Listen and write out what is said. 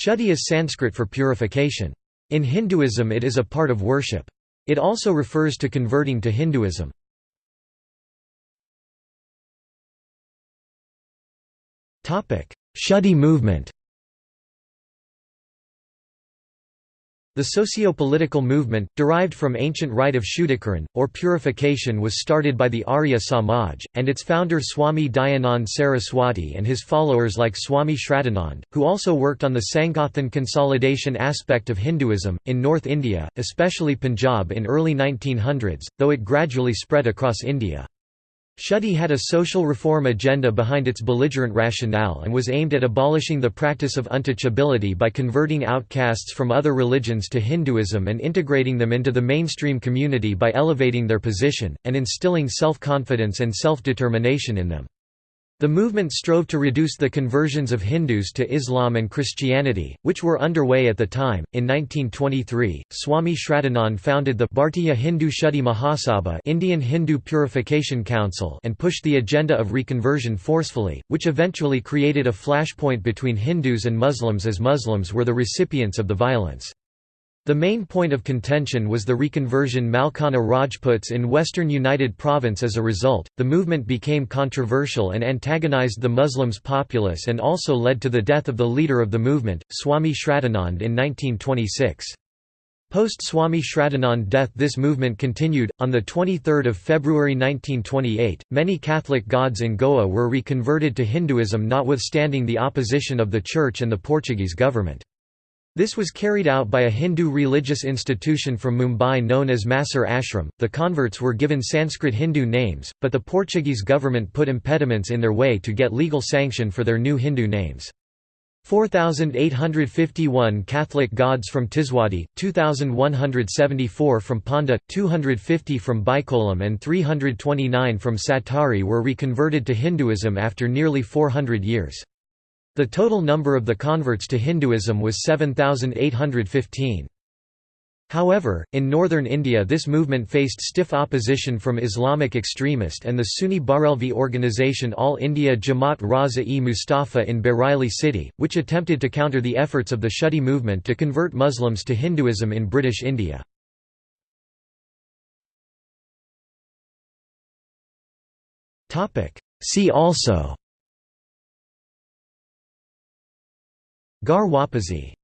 Shuddhi is Sanskrit for purification. In Hinduism it is a part of worship. It also refers to converting to Hinduism. Shuddhi movement The socio-political movement, derived from ancient rite of Shuddhikaran, or purification was started by the Arya Samaj, and its founder Swami Dayanand Saraswati and his followers like Swami Shraddhanand, who also worked on the Sangathan consolidation aspect of Hinduism, in North India, especially Punjab in early 1900s, though it gradually spread across India. Shuddhi had a social reform agenda behind its belligerent rationale and was aimed at abolishing the practice of untouchability by converting outcasts from other religions to Hinduism and integrating them into the mainstream community by elevating their position, and instilling self-confidence and self-determination in them. The movement strove to reduce the conversions of Hindus to Islam and Christianity, which were underway at the time. In 1923, Swami Shraddhanand founded the Bhartiya Hindu Shuddhi Mahasabha Indian Hindu Purification Council and pushed the agenda of reconversion forcefully, which eventually created a flashpoint between Hindus and Muslims as Muslims were the recipients of the violence. The main point of contention was the reconversion Malkana Rajputs in western United Province as a result, the movement became controversial and antagonized the Muslims populace and also led to the death of the leader of the movement, Swami Shraddhanand in 1926. Post Swami Shraddhanand death this movement continued. On 23 February 1928, many Catholic Gauds in Goa were reconverted to Hinduism notwithstanding the opposition of the Church and the Portuguese government. This was carried out by a Hindu religious institution from Mumbai known as Masur Ashram. The converts were given Sanskrit Hindu names, but the Portuguese government put impediments in their way to get legal sanction for their new Hindu names. 4,851 Catholic Gauds from Tiswadi, 2,174 from Ponda, 250 from Bicholim and 329 from Satari were reconverted to Hinduism after nearly 400 years. The total number of the converts to Hinduism was 7,815. However, in northern India this movement faced stiff opposition from Islamic extremist and the Sunni Barelvi organisation All India Jamaat Raza-e Mustafa in Bareilly city, which attempted to counter the efforts of the Shuddhi movement to convert Muslims to Hinduism in British India. See also Ghar Wapsi